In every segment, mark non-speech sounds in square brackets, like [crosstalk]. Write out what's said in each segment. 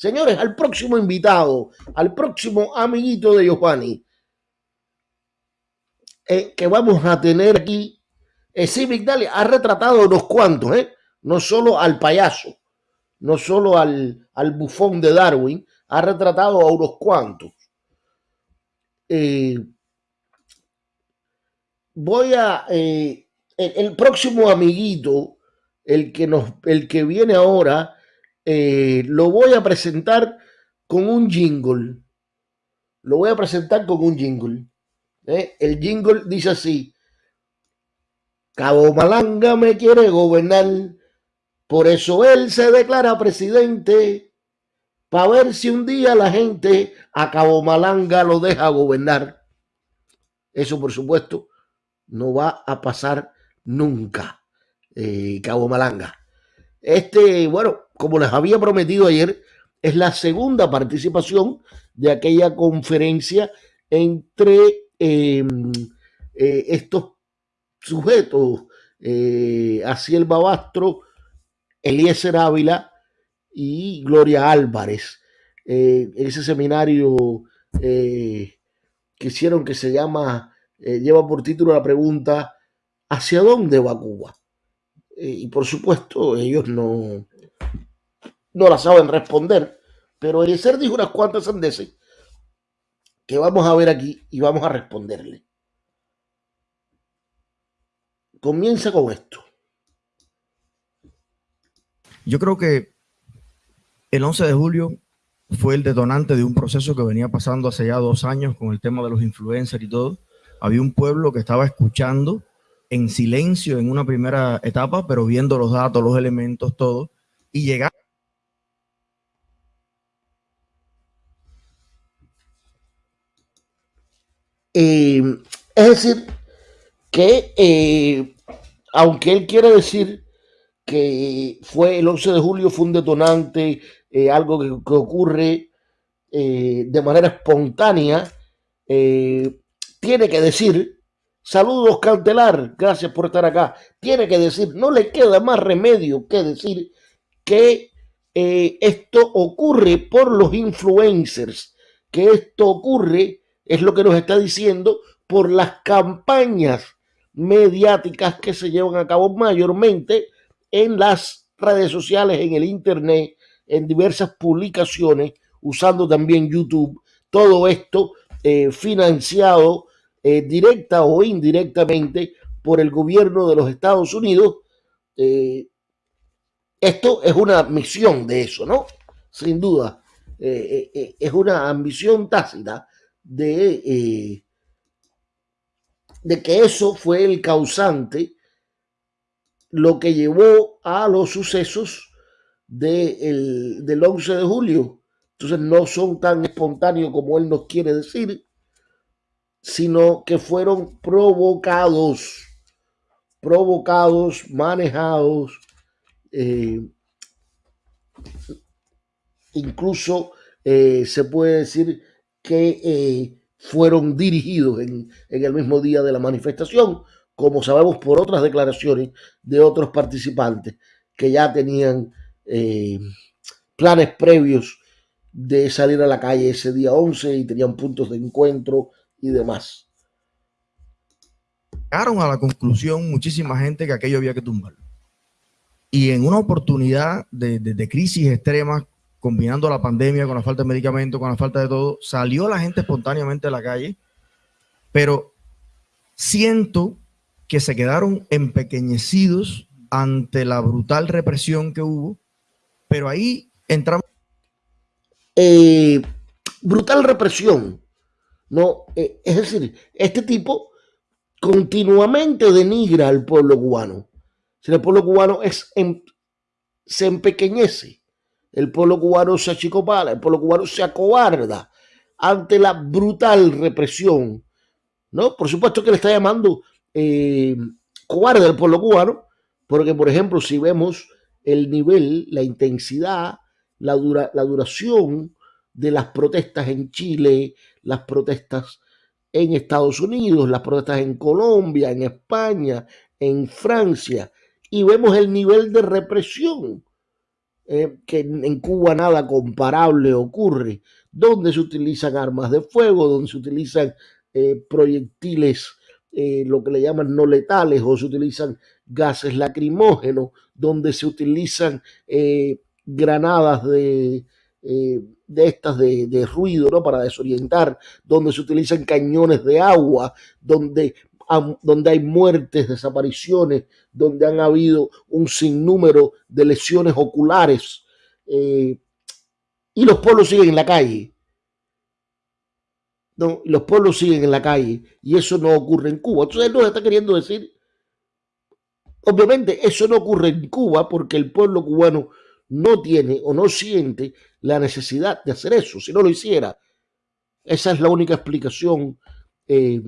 Señores, al próximo invitado, al próximo amiguito de Giovanni, eh, que vamos a tener aquí, eh, Civic ha retratado unos cuantos, ¿eh? no solo al payaso, no solo al, al bufón de Darwin, ha retratado a unos cuantos. Voy a el, el, próximo amiguito, el que nos, el que viene ahora, eh, lo voy a presentar con un jingle. Lo voy a presentar con un jingle. ¿eh? El jingle dice así. Cabo Malanga me quiere gobernar, por eso él se declara presidente, para ver si un día la gente a Cabo Malanga lo deja gobernar. Eso, por supuesto, no va a pasar nunca, eh, Cabo Malanga. Este, bueno, como les había prometido ayer, es la segunda participación de aquella conferencia entre em, eh, estos sujetos, eh, Babastro, Eliezer Ávila y Gloria Álvarez. Eh, ese seminario que hicieron que se llama, lleva por título la pregunta, ¿hacia dónde va Cuba? y por supuesto ellos no, no la saben responder. Pero Eliezer dijo unas cuantas sandeces que vamos a ver aquí y vamos a responderle. Comienza con esto. Yo creo que el 11 de julio fue el detonante de un proceso que venía pasando hace ya dos años con el tema de los influencers y todo. Había un pueblo que estaba escuchando en silencio en una primera etapa, pero viendo los datos, los elementos, todo, y llegar Eh, es decir, que eh, aunque él quiere decir que fue el 11 de julio, fue un detonante, eh, algo que, ocurre de manera espontánea, tiene que decir, saludos cautelar, gracias por estar acá, tiene que decir, no le queda más remedio que decir que esto ocurre por los influencers, que esto ocurre es lo que nos está diciendo por las campañas mediáticas que se llevan a cabo mayormente en las redes sociales, en el Internet, en diversas publicaciones, usando también YouTube. Todo esto eh, financiado eh, directa o indirectamente por el gobierno de los Estados Unidos. Eh, esto es una misión de eso, ¿no? Sin duda. es una ambición tácita de, eh, de que eso fue el causante, lo que llevó a los sucesos del 11 de julio. Entonces no son tan espontáneos como él nos quiere decir, sino que fueron provocados, provocados, manejados, eh, incluso eh, se puede decir que eh, fueron dirigidos en, el mismo día de la manifestación, como sabemos por otras declaraciones de otros participantes que ya tenían eh, planes previos de salir a la calle ese día 11 y tenían puntos de encuentro y demás. Llegaron a la conclusión muchísima gente que aquello había que tumbarlo. Y en una oportunidad de, de crisis extremas combinando la pandemia con la falta de medicamentos, con la falta de todo, salió la gente espontáneamente a la calle, pero siento que se quedaron empequeñecidos ante la brutal represión que hubo, pero ahí entramos. Eh, brutal represión, no, eh, es decir, este tipo continuamente denigra al pueblo cubano. Si el pueblo cubano es, se empequeñece el pueblo cubano se achicopala, el pueblo cubano se acobarda ante la brutal represión. ¿no? Por supuesto que le está llamando eh, cobarde al pueblo cubano, porque, por ejemplo, si vemos el nivel, la intensidad, la, la duración de las protestas en Chile, las protestas en Estados Unidos, las protestas en Colombia, en España, en Francia, y vemos el nivel de represión eh, que en Cuba nada comparable ocurre, donde se utilizan armas de fuego, donde se utilizan eh, proyectiles, eh, lo que le llaman no letales, o se utilizan gases lacrimógenos, donde se utilizan granadas de, estas de, de, ruido, ¿no? Para desorientar, donde se utilizan cañones de agua, donde donde hay muertes, desapariciones, donde han habido un sinnúmero de lesiones oculares eh, y los pueblos siguen en la calle. No, los pueblos siguen en la calle y eso no ocurre en Cuba. Entonces él nos está queriendo decir, obviamente eso no ocurre en Cuba porque el pueblo cubano no tiene o no siente la necesidad de hacer eso. Si no lo hiciera, esa es la única explicación eh,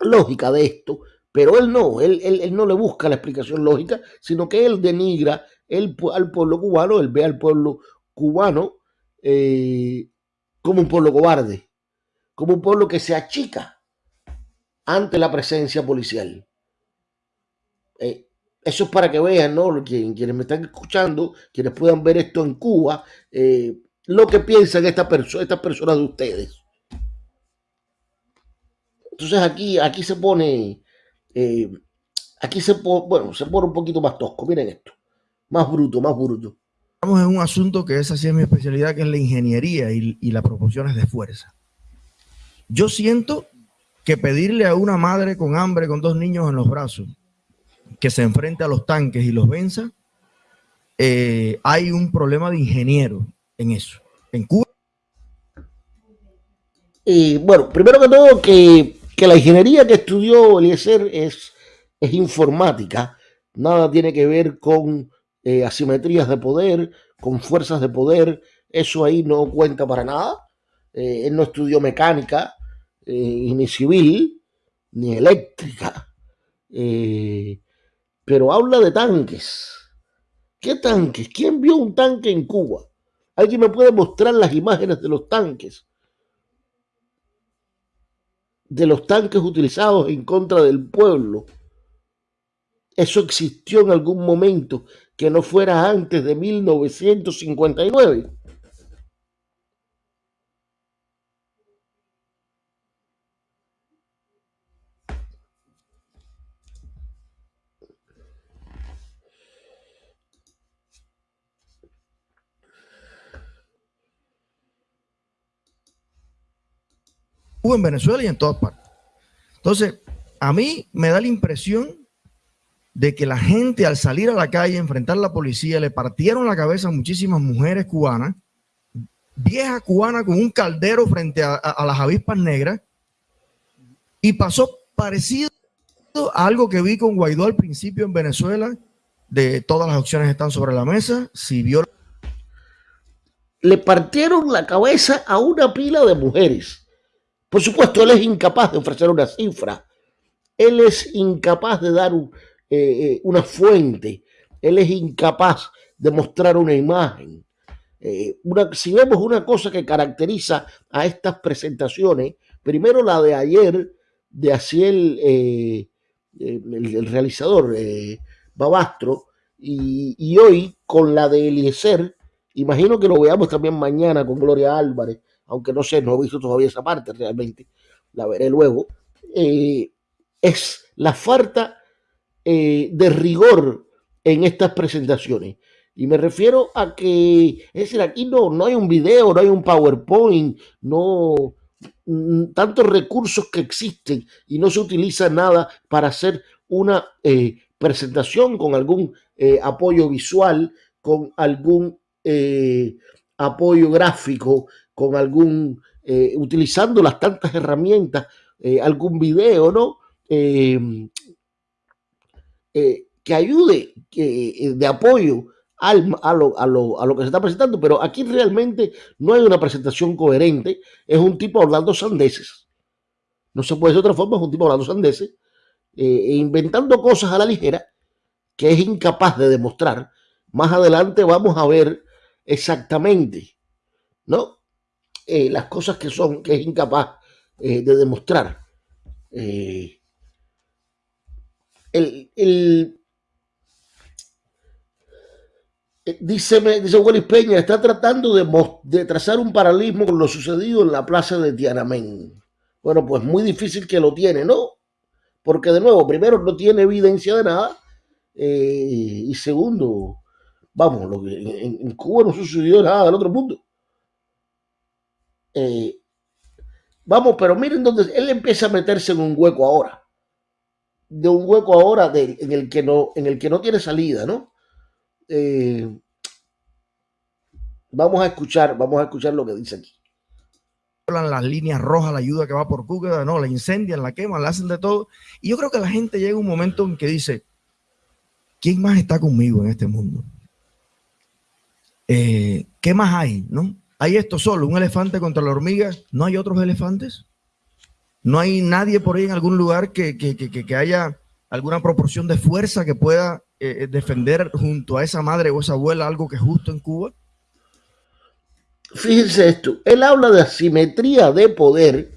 lógica de esto, pero él no, él, él, no le busca la explicación lógica, sino que él denigra al pueblo cubano, él ve al pueblo cubano eh, como un pueblo cobarde, como un pueblo que se achica ante la presencia policial. Eh, eso es para que vean, ¿no? quienes me están escuchando, quienes puedan ver esto en Cuba, eh, lo que piensan estas personas de ustedes. Entonces aquí, aquí se pone, eh, aquí se pone, bueno, se pone un poquito más tosco. Miren esto, más bruto, más bruto. Estamos en un asunto que esa sí es mi especialidad, que es la ingeniería y, y las proporciones de fuerza. Yo siento que pedirle a una madre con hambre, con dos niños en los brazos, que se enfrente a los tanques y los venza, eh, hay un problema de ingeniero en eso. En Cuba. Y bueno, primero que todo, que que la ingeniería que estudió Eliezer es, es informática, nada tiene que ver con eh, asimetrías de poder, con fuerzas de poder, eso ahí no cuenta para nada. Eh, él no estudió mecánica, eh, ni civil, ni eléctrica, pero habla de tanques. ¿Qué tanques? ¿Quién vio un tanque en Cuba? ¿Alguien me puede mostrar las imágenes de los tanques? De los tanques utilizados en contra del pueblo. Eso existió en algún momento que no fuera antes de 1959. En Venezuela y en todas partes. Entonces, a mí me da la impresión de que la gente al salir a la calle enfrentar a la policía le partieron la cabeza a muchísimas mujeres cubanas, vieja cubana con un caldero frente a, las avispas negras y pasó parecido a algo que vi con Guaidó al principio en Venezuela, de todas las opciones están sobre la mesa, si vio... Le partieron la cabeza a una pila de mujeres por supuesto, él es incapaz de ofrecer una cifra, él es incapaz de dar eh, eh, una fuente, él es incapaz de mostrar una imagen. Eh, si vemos una cosa que caracteriza a estas presentaciones, primero la de ayer de Asiel, el, realizador Babastro, y, y, hoy con la de Eliezer, imagino que lo veamos también mañana con Gloria Álvarez, aunque no sé, no he visto todavía esa parte realmente, la veré luego, eh, es la falta eh, de rigor en estas presentaciones. Y me refiero a que, es decir, aquí no, no hay un video, no hay un PowerPoint, no mm, tantos recursos que existen y no se utiliza nada para hacer una eh, presentación con algún apoyo visual, con algún apoyo gráfico, con algún, eh, utilizando las tantas herramientas, eh, algún video, ¿no? Eh, que ayude de apoyo al, a, lo, a, lo, a, lo, que se está presentando, pero aquí realmente no hay una presentación coherente, es un tipo hablando sandeces, no se puede de otra forma, es un tipo hablando sandeces, e inventando cosas a la ligera que es incapaz de demostrar. Más adelante vamos a ver exactamente, ¿no? Eh, las cosas que son, que es incapaz eh, de demostrar. Eh, el, Eh, dice, dice Peña, está tratando de, trazar un paralelismo con lo sucedido en la plaza de Tiananmen. Bueno, pues muy difícil que lo tiene, ¿no? Porque de nuevo, primero no tiene evidencia de nada y segundo, vamos, lo que en, Cuba no sucedió nada del otro mundo. Eh, vamos, pero miren dónde él empieza a meterse en un hueco ahora. De un hueco ahora en, el que no, en el que no tiene salida, ¿no? Eh, vamos a escuchar, vamos a escuchar lo que dice aquí. Las líneas rojas, la ayuda que va por Cuba, no, la incendian, la queman, la hacen de todo. Y yo creo que la gente llega un momento en que dice, ¿quién más está conmigo en este mundo? Eh, ¿Qué más hay? ¿No? Hay esto solo, un elefante contra la hormiga. ¿No hay otros elefantes? ¿No hay nadie por ahí en algún lugar que, que haya alguna proporción de fuerza que pueda eh, eh, defender junto a esa madre o esa abuela algo que es justo en Cuba? Fíjense esto, él habla de asimetría de poder.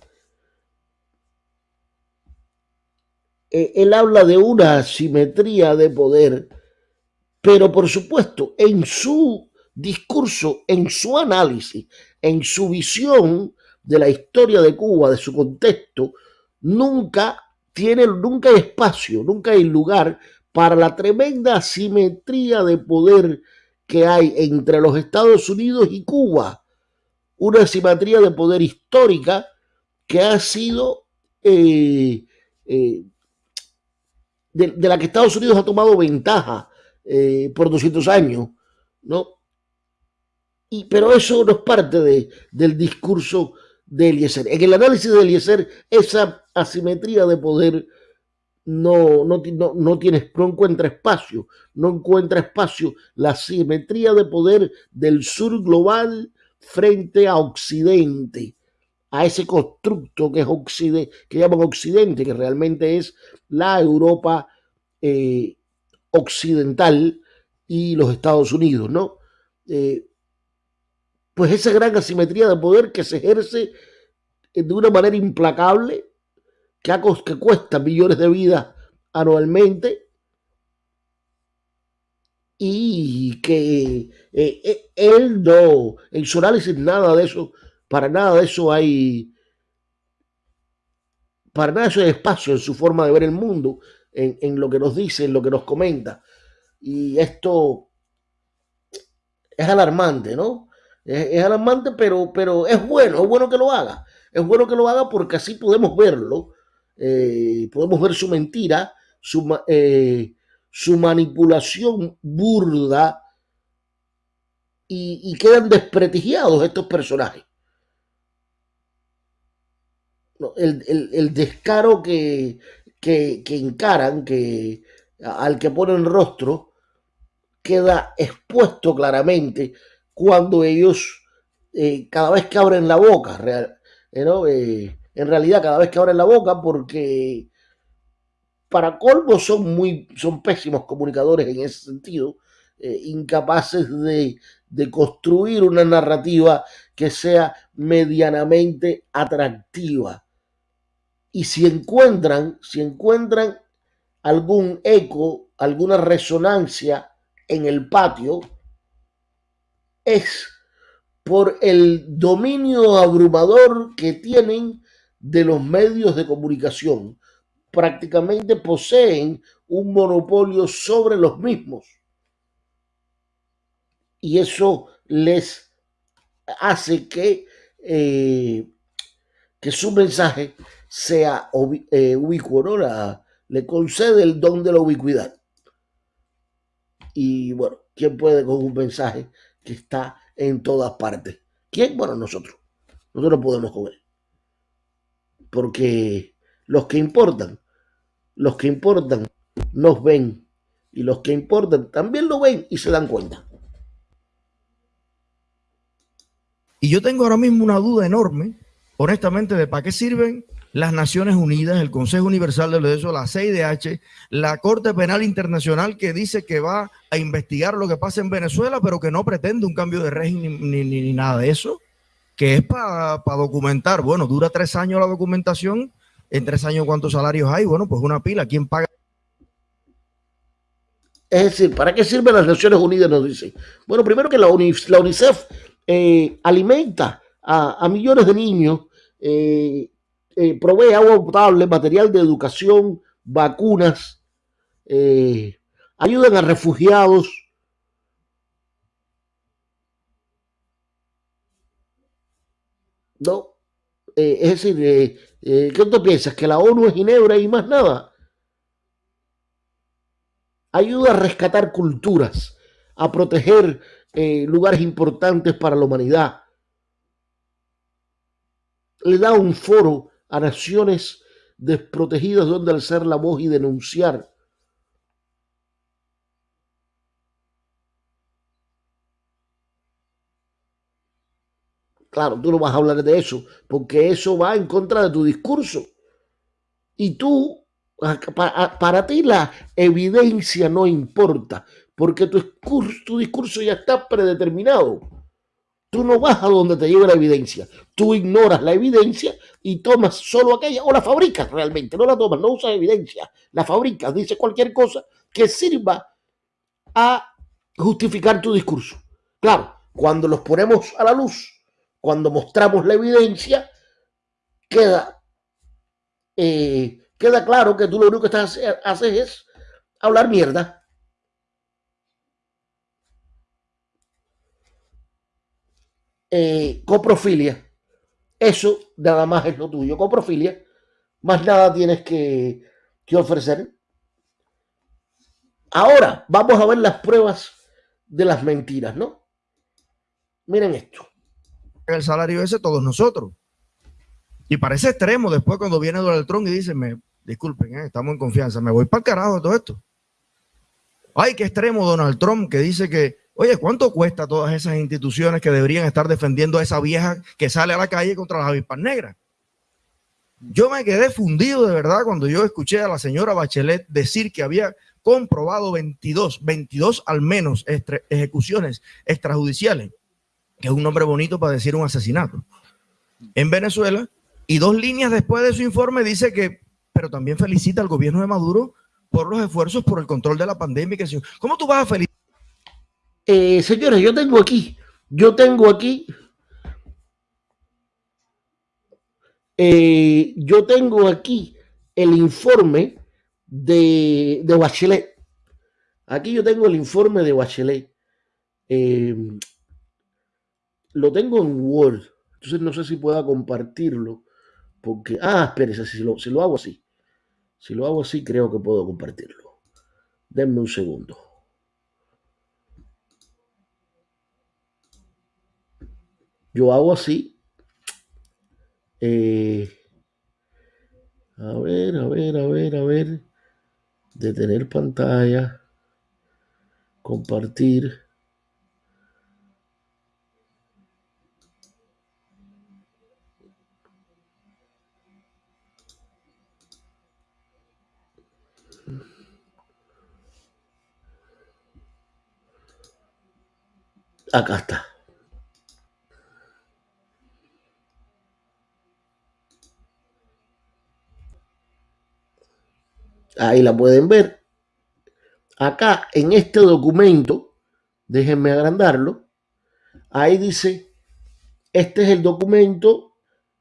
Eh, él habla de una asimetría de poder, pero por supuesto, en su discurso, en su análisis, en su visión de la historia de Cuba, de su contexto, nunca tiene, nunca hay espacio, nunca hay lugar para la tremenda asimetría de poder que hay entre los Estados Unidos y Cuba. Una asimetría de poder histórica que ha sido eh, eh, de, la que Estados Unidos ha tomado ventaja eh, por 200 años, ¿no? Pero eso no es parte de, del discurso de Eliezer. En el análisis de Eliezer, esa asimetría de poder no, no, no, tiene, no encuentra espacio, no encuentra espacio la simetría de poder del sur global frente a Occidente, a ese constructo que es Occidente, que llaman Occidente, que realmente es la Europa eh, occidental y los Estados Unidos, ¿no? Eh, pues esa gran asimetría de poder que se ejerce de una manera implacable que, cuesta millones de vidas anualmente y que eh, eh, él no, en su análisis nada de eso, para nada de eso hay, para nada de eso hay espacio en su forma de ver el mundo, en, lo que nos dice, en lo que nos comenta. Y esto es alarmante, ¿no? Es, alarmante, pero, pero es bueno, es bueno que lo haga. Es bueno que lo haga porque así podemos verlo eh, podemos ver su mentira, su, eh, su manipulación burda y, quedan desprestigiados estos personajes. el, descaro que, que, encaran, que, al que ponen rostro, queda expuesto claramente cuando ellos, eh, cada vez que abren la boca, real, ¿no? en realidad cada vez que abren la boca porque para colmo son muy son pésimos comunicadores en ese sentido eh, incapaces de, de, construir una narrativa que sea medianamente atractiva y si encuentran si encuentran algún eco alguna resonancia en el patio es por el dominio abrumador que tienen de los medios de comunicación. Prácticamente poseen un monopolio sobre los mismos. Y eso les hace que, eh, que su mensaje sea eh, ubicuo, le concede el don de la ubicuidad. Y bueno, ¿quién puede con un mensaje está en todas partes? ¿Quién? Bueno, nosotros. Nosotros podemos él porque los que importan, los que importan nos ven y los que importan también lo ven y se dan cuenta. Y yo tengo ahora mismo una duda enorme, honestamente, de para qué sirven las Naciones Unidas, el Consejo Universal de los Derechos, la CIDH, la Corte Penal Internacional que dice que va a investigar lo que pasa en Venezuela, pero que no pretende un cambio de régimen ni, ni nada de eso que es para documentar. Bueno, dura tres años la documentación. En tres años, ¿cuántos salarios hay? Bueno, pues una pila. ¿Quién paga? Es decir, ¿para qué sirven las Naciones Unidas? Nos dicen. Bueno, primero que la, UNICEF eh, alimenta a, millones de niños, eh, eh, provee agua potable, material de educación, vacunas, ayudan a refugiados. No, es decir, ¿qué tú piensas? ¿Que la ONU es Ginebra y más nada? ayuda a rescatar culturas, a proteger eh, lugares importantes para la humanidad. Le da un foro a naciones desprotegidas donde alzar la voz y denunciar. Claro, tú no vas a hablar de eso, porque eso va en contra de tu discurso. Y tú para, ti la evidencia no importa, porque tu discurso, ya está predeterminado. Tú no vas a donde te lleva la evidencia. Tú ignoras la evidencia y tomas solo aquella, o la fabricas realmente, no la tomas, no usas evidencia. La fabricas, dice cualquier cosa que sirva a justificar tu discurso. Claro, cuando los ponemos a la luz, cuando mostramos la evidencia, queda eh, queda claro que tú lo único que estás, haces es hablar mierda. Eh, coprofilia. Eso nada más es lo tuyo. Coprofilia. Más nada tienes que, ofrecer. Ahora vamos a ver las pruebas de las mentiras, ¿no? Miren esto. El salario ese todos nosotros. Y parece extremo después cuando viene Donald Trump y dice, me, disculpen, eh, estamos en confianza, me voy para el carajo de todo esto. Ay, qué extremo Donald Trump que dice que, oye, ¿cuánto cuesta todas esas instituciones que deberían estar defendiendo a esa vieja que sale a la calle contra las avispas negras? Yo me quedé fundido de verdad cuando yo escuché a la señora Bachelet decir que había comprobado 22, 22 al menos ejecuciones extrajudiciales, que es un nombre bonito para decir un asesinato, en Venezuela. Y dos líneas después de su informe dice que pero también felicita al gobierno de Maduro por los esfuerzos por el control de la pandemia. ¿Cómo tú vas a felicitar? Eh, señores, yo tengo aquí, yo tengo aquí, eh, yo tengo aquí el informe de, de, Bachelet. Aquí yo tengo el informe de Bachelet. Eh, lo tengo en Word, entonces no sé si pueda compartirlo. Porque, ah, espérese, si lo, si lo hago así. Si lo hago así, creo que puedo compartirlo. Denme un segundo. Yo hago así. Eh, a ver, a ver, a ver, a ver. Detener pantalla. Compartir. Acá está. Ahí la pueden ver. Acá en este documento, déjenme agrandarlo. Ahí dice, este es el documento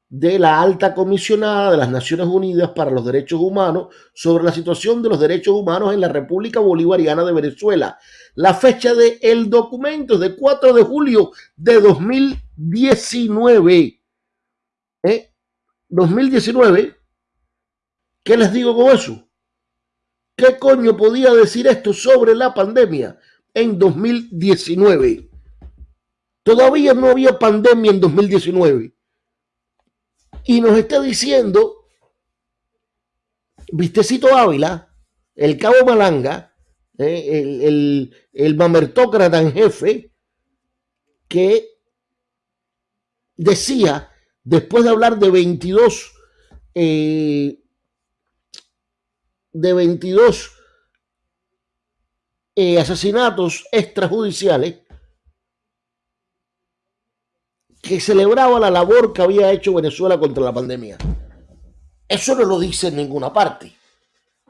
de la alta comisionada de las Naciones Unidas para los Derechos Humanos sobre la situación de los derechos humanos en la República Bolivariana de Venezuela. La fecha del el documento es de 4 de julio de 2019. ¿Eh? 2019. ¿Qué les digo con eso? ¿Qué coño podía decir esto sobre la pandemia en 2019? Todavía no había pandemia en 2019 y nos está diciendo Vistecito Ávila, el cabo Malanga, eh, el, el, el, mamertócrata en jefe, que decía, después de hablar de 22, eh, de 22 eh, asesinatos extrajudiciales, que celebraba la labor que había hecho Venezuela contra la pandemia. Eso no lo dice en ninguna parte.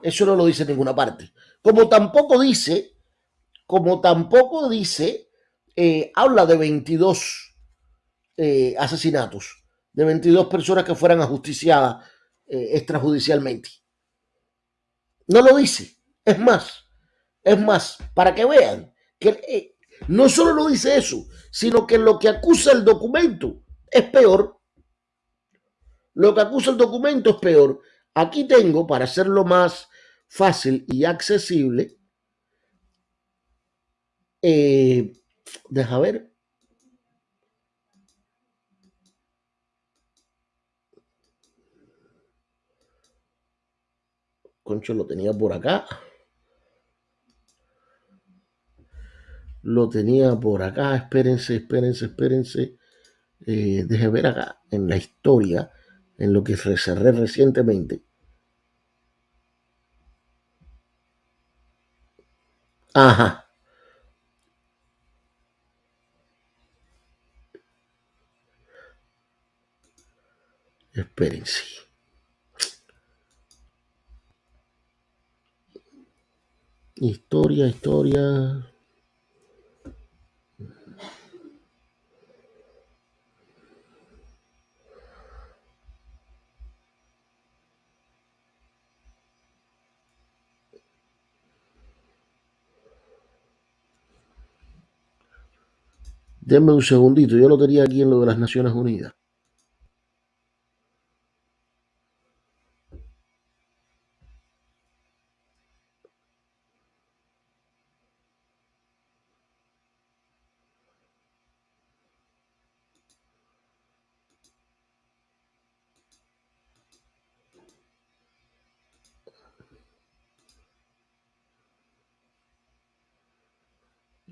Eso no lo dice en ninguna parte. Como tampoco dice como tampoco dice, eh, habla de 22 eh, asesinatos, de 22 personas que fueran ajusticiadas extrajudicialmente. No lo dice. Es más, es más, para que vean que eh, no solo lo dice eso, sino que lo que acusa el documento es peor. Lo que acusa el documento es peor. Aquí tengo, para hacerlo más fácil y accesible, eh, deja ver. Concho, lo tenía por acá. Lo tenía por acá. Espérense, espérense, espérense. Eh, deje ver acá en la historia, en lo que cerré recientemente. Ajá. Espérense. Historia, historia. Denme un segundito, yo lo tenía aquí en lo de las Naciones Unidas.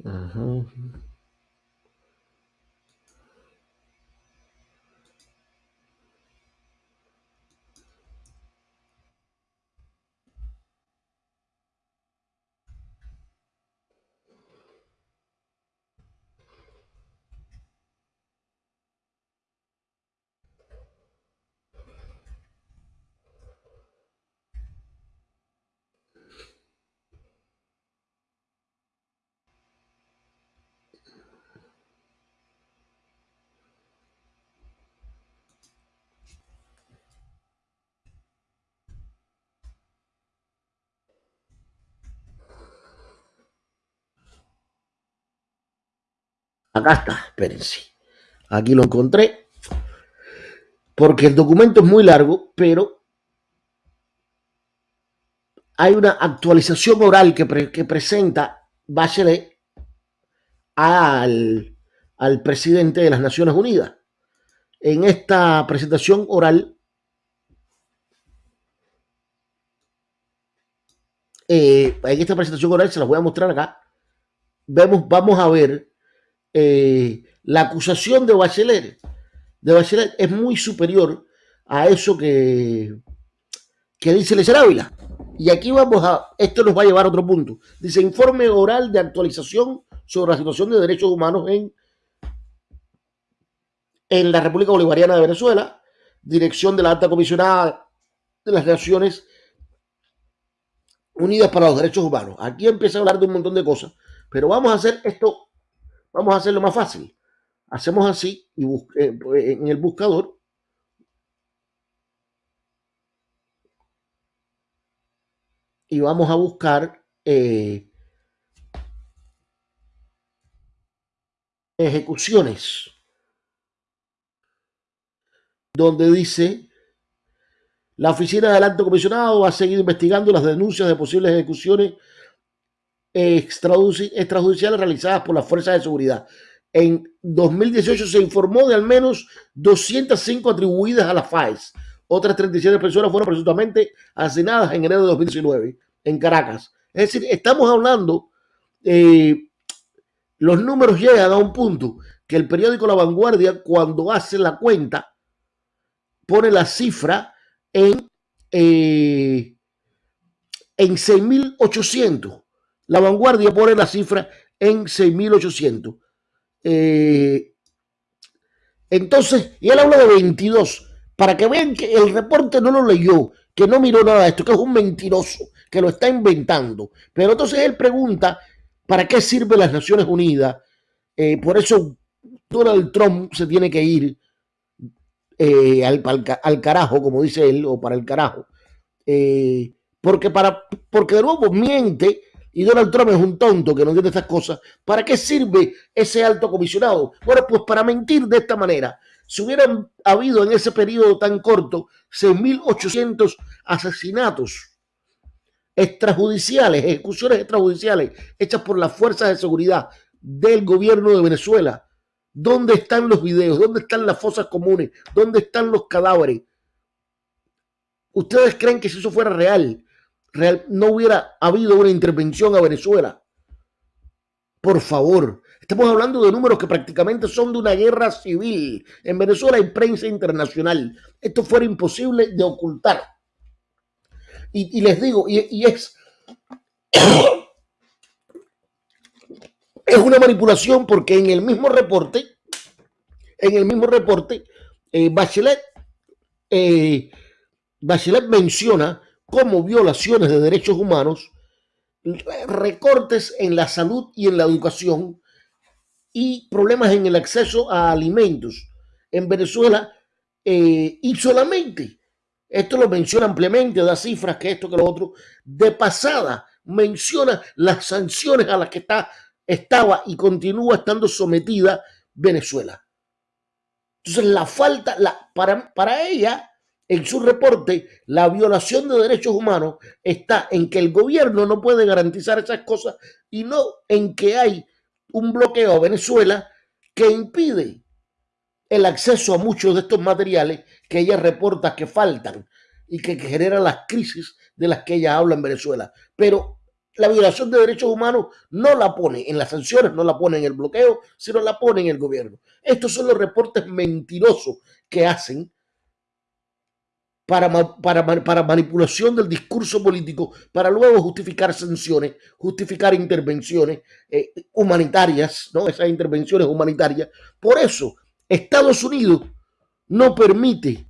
Ajá. Acá está, espérense. Aquí lo encontré. Porque el documento es muy largo, pero hay una actualización oral que, que presenta Bachelet al, al presidente de las Naciones Unidas. En esta presentación oral, eh, en esta presentación oral se las voy a mostrar acá. Vemos, vamos a ver eh, la acusación de Bachelet, de Bachelet es muy superior a eso que, que dice Lecer Ávila. Y aquí vamos a, esto nos va a llevar a otro punto. Dice informe oral de actualización sobre la situación de derechos humanos en, en la República Bolivariana de Venezuela, dirección de la alta comisionada de las Naciones Unidas para los Derechos Humanos. Aquí empieza a hablar de un montón de cosas, pero vamos a hacer esto Vamos a hacerlo más fácil. Hacemos así y eh, en el buscador y vamos a buscar eh, ejecuciones donde dice la oficina del alto comisionado ha seguido investigando las denuncias de posibles ejecuciones extrajudiciales realizadas por las fuerzas de seguridad. En 2018 se informó de al menos 205 atribuidas a la FAES. Otras 37 personas fueron presuntamente asesinadas en enero de 2019 en Caracas. Es decir, estamos hablando, eh, los números llegan a un punto que el periódico La Vanguardia, cuando hace la cuenta, pone la cifra en, eh, en 6.800 la vanguardia pone la cifra en 6.800. Eh, entonces, y él habla de 22, para que vean que el reporte no lo leyó, que no miró nada de esto, que es un mentiroso, que lo está inventando. Pero entonces él pregunta ¿Para qué sirve las Naciones Unidas? Eh, por eso Donald Trump se tiene que ir eh, al, carajo, como dice él, o para el carajo. Porque, para, porque de nuevo miente y Donald Trump es un tonto que no entiende estas cosas. ¿Para qué sirve ese alto comisionado? Bueno, pues para mentir de esta manera. Si hubieran habido en ese periodo tan corto 6.800 asesinatos extrajudiciales, ejecuciones extrajudiciales hechas por las fuerzas de seguridad del gobierno de Venezuela, ¿dónde están los videos? ¿Dónde están las fosas comunes? ¿Dónde están los cadáveres? ¿Ustedes creen que si eso fuera real, real no hubiera habido una intervención a Venezuela? Por favor, estamos hablando de números que prácticamente son de una guerra civil. En Venezuela hay prensa internacional. Esto fuera imposible de ocultar. Y, les digo, y, es, [coughs] es una manipulación porque en el mismo reporte, en el mismo reporte, eh, Bachelet, eh, Bachelet menciona como violaciones de derechos humanos recortes en la salud y en la educación y problemas en el acceso a alimentos en Venezuela eh, y solamente esto lo menciona ampliamente, da cifras que esto, que lo otro. De pasada, menciona las sanciones a las que está, estaba y continúa estando sometida Venezuela. Entonces, la falta, la, para, para ella, en su reporte, la violación de derechos humanos está en que el gobierno no puede garantizar esas cosas y no en que hay un bloqueo a Venezuela que impide el acceso a muchos de estos materiales que ella reporta que faltan y que, generan las crisis de las que ella habla en Venezuela. Pero la violación de derechos humanos no la pone en las sanciones, no la pone en el bloqueo, sino la pone en el gobierno. Estos son los reportes mentirosos que hacen para, para, para, manipulación del discurso político, para luego justificar sanciones, justificar intervenciones eh, humanitarias, ¿no? esas intervenciones humanitarias. Por eso Estados Unidos no permite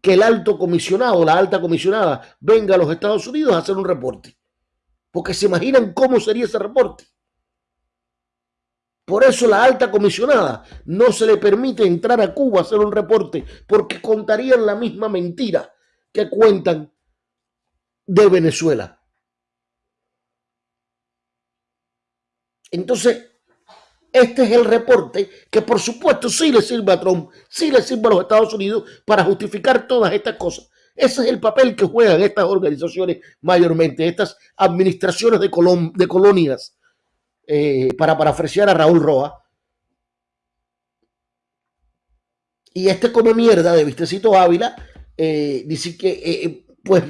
que el alto comisionado, la alta comisionada, venga a los Estados Unidos a hacer un reporte. Porque se imaginan cómo sería ese reporte. Por eso la alta comisionada no se le permite entrar a Cuba a hacer un reporte, porque contarían la misma mentira que cuentan de Venezuela. Entonces, este es el reporte que por supuesto sí le sirve a Trump, sí le sirve a los Estados Unidos para justificar todas estas cosas. Ese es el papel que juegan estas organizaciones mayormente, estas administraciones de, de colonias, eh, para parafrasear a Raúl Roa. Y este come mierda de Vistecito Ávila eh, dice que, eh, pues,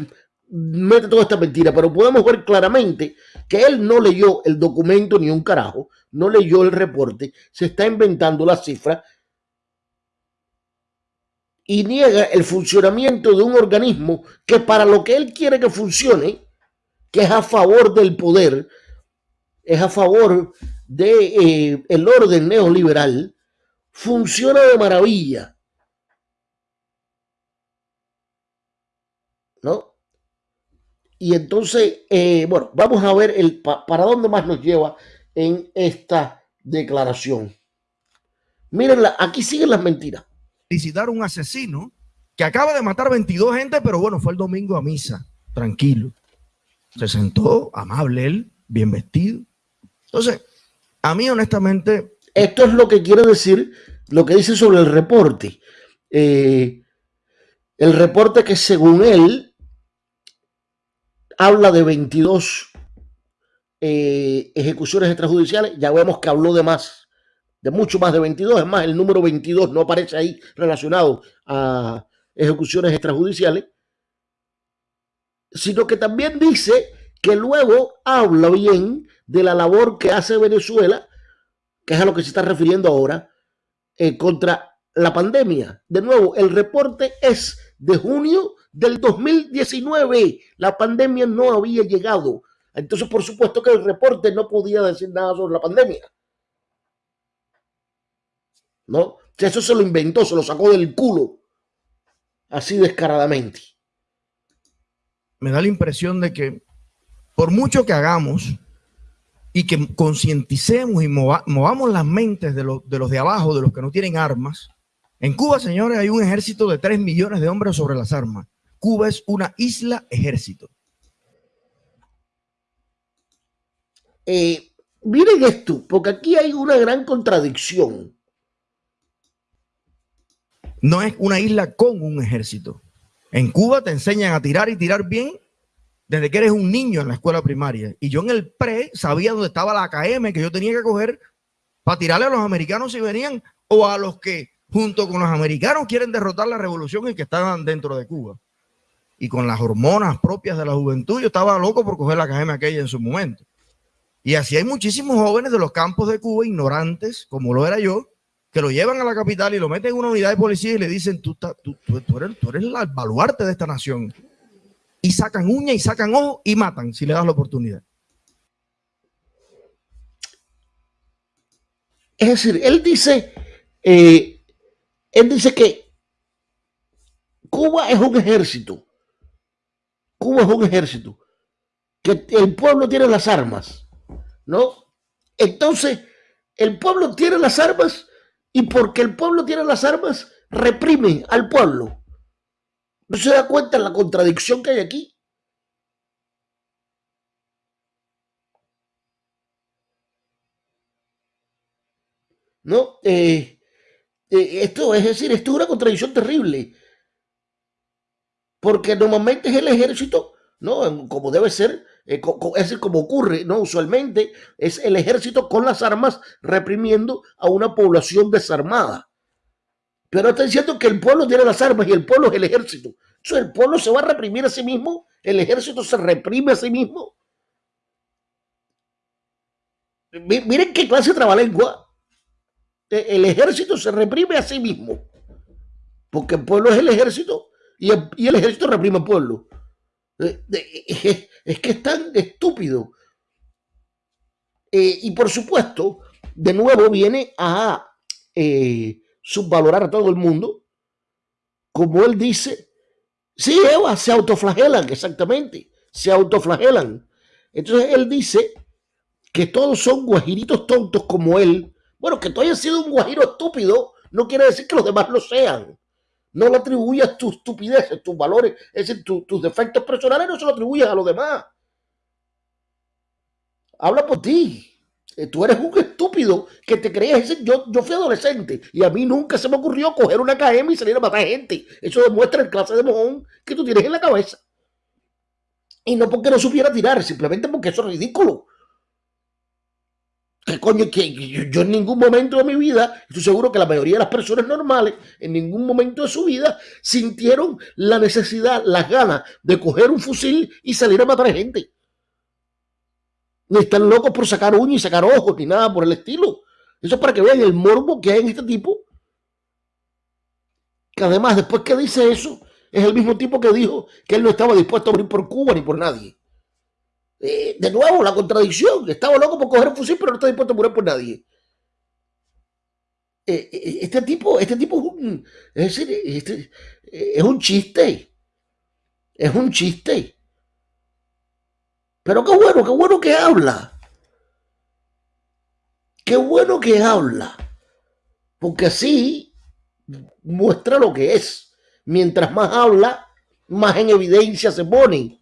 mete toda esta mentira, pero podemos ver claramente que él no leyó el documento ni un carajo, no leyó el reporte, se está inventando la cifra y niega el funcionamiento de un organismo que para lo que él quiere que funcione, que es a favor del poder, es a favor de eh, el orden neoliberal, funciona de maravilla. ¿No? Y entonces, eh, bueno, vamos a ver el, para dónde más nos lleva en esta declaración. Mírenla, aquí siguen las mentiras. Felicitar un asesino que acaba de matar 22 gente, pero bueno, fue el domingo a misa, tranquilo. Se sentó, amable él, bien vestido. Entonces, a mí honestamente... Esto es lo que quiere decir, lo que dice sobre el reporte. Eh, el reporte que según él habla de 22 eh, ejecuciones extrajudiciales. Ya vemos que habló de más, de mucho más de 22. Es más, el número 22 no aparece ahí relacionado a ejecuciones extrajudiciales. Sino que también dice que luego habla bien de la labor que hace Venezuela, que es a lo que se está refiriendo ahora, eh, contra la pandemia. De nuevo, el reporte es de junio del 2019. La pandemia no había llegado. Entonces, por supuesto que el reporte no podía decir nada sobre la pandemia. ¿No? Eso se lo inventó, se lo sacó del culo. Así descaradamente. Me da la impresión de que por mucho que hagamos, y que concienticemos y movamos las mentes de, de los de abajo, de los que no tienen armas. En Cuba, señores, hay un ejército de 3 millones de hombres sobre las armas. Cuba es una isla ejército. Eh, miren esto, porque aquí hay una gran contradicción. No es una isla con un ejército. En Cuba te enseñan a tirar y tirar bien desde que eres un niño en la escuela primaria. Y yo en el pre sabía dónde estaba la AKM que yo tenía que coger para tirarle a los americanos si venían o a los que junto con los americanos quieren derrotar la revolución y que estaban dentro de Cuba. Y con las hormonas propias de la juventud, yo estaba loco por coger la AKM aquella en su momento. Y así hay muchísimos jóvenes de los campos de Cuba, ignorantes, como lo era yo, que lo llevan a la capital y lo meten en una unidad de policía y le dicen, tú, tú, tú, eres, tú eres el baluarte de esta nación. Y sacan uña y sacan ojo y matan si le das la oportunidad. Es decir, él dice, eh, él dice que Cuba es un ejército. Cuba es un ejército. Que el pueblo tiene las armas ¿no? Entonces, el pueblo tiene las armas y porque el pueblo tiene las armas, reprime al pueblo. ¿No se da cuenta la contradicción que hay aquí? ¿No? Eh, eh, esto es decir, esto es una contradicción terrible. Porque normalmente es el ejército, ¿no? Como debe ser, eh, es como ocurre, ¿no? Usualmente es el ejército con las armas reprimiendo a una población desarmada. Pero está diciendo que el pueblo tiene las armas y el pueblo es el ejército. Entonces el pueblo se va a reprimir a sí mismo, el ejército se reprime a sí mismo. Miren qué clase de trabalengua. E, el ejército se reprime a sí mismo. Porque el pueblo es el ejército y el, ejército reprime al pueblo. Es que es tan estúpido. Y por supuesto, de nuevo viene a eh, subvalorar a todo el mundo. Como él dice, sí, Eva, se autoflagelan, exactamente, se autoflagelan. Entonces él dice que todos son guajiritos tontos como él. Bueno, que tú hayas sido un guajiro estúpido no quiere decir que los demás lo sean. No le atribuyas tus estupideces, tus valores, es decir, tus defectos personales no se lo atribuyas a los demás. Habla por ti. Eh, tú eres un estúpido que te crees. Yo, yo fui adolescente y a mí nunca se me ocurrió coger una KM y salir a matar gente. Eso demuestra el clase de mojón que tú tienes en la cabeza. Y no porque no supiera tirar, simplemente porque eso es ridículo. ¿Qué coño? Que yo, en ningún momento de mi vida, estoy seguro que la mayoría de las personas normales, en ningún momento de su vida, sintieron la necesidad, las ganas de coger un fusil y salir a matar gente. Ni están locos por sacar uñas y sacar ojos, ni nada por el estilo. Eso es para que vean el morbo que hay en este tipo. Que además, después que dice eso, es el mismo tipo que dijo que él no estaba dispuesto a morir por Cuba ni por nadie. Eh, de nuevo, la contradicción. Estaba loco por coger un fusil, pero no está dispuesto a morir por nadie. Eh, eh, este tipo, este tipo es un, decir, este, es un chiste. Es un chiste. Pero qué bueno, qué bueno que habla. Qué bueno que habla. Porque así muestra lo que es. Mientras más habla, más en evidencia se pone.